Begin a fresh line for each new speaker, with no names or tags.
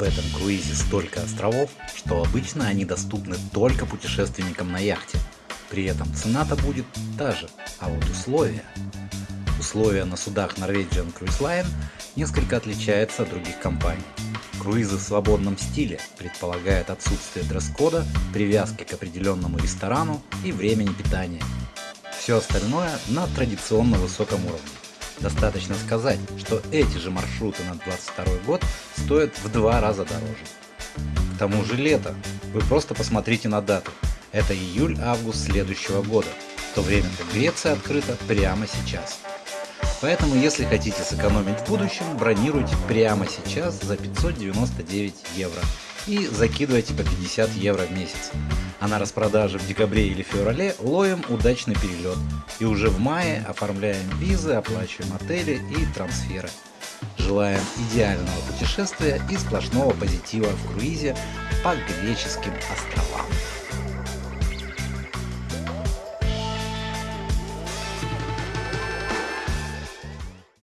В этом круизе столько островов, что обычно они доступны только путешественникам на яхте. При этом цена-то будет та же, а вот условия. Условия на судах Norwegian Cruise Line несколько отличаются от других компаний. Круизы в свободном стиле предполагают отсутствие дресс-кода, привязки к определенному ресторану и времени питания. Все остальное на традиционно высоком уровне. Достаточно сказать, что эти же маршруты на 22 год стоят в два раза дороже. К тому же лето. Вы просто посмотрите на дату. Это июль-август следующего года, в то время как Греция открыта прямо сейчас. Поэтому, если хотите сэкономить в будущем, бронируйте прямо сейчас за 599 евро и закидывайте по 50 евро в месяц. А на распродаже в декабре или феврале ловим удачный перелет и уже в мае оформляем визы, оплачиваем отели и трансферы. Желаем идеального путешествия и сплошного позитива в круизе по греческим островам.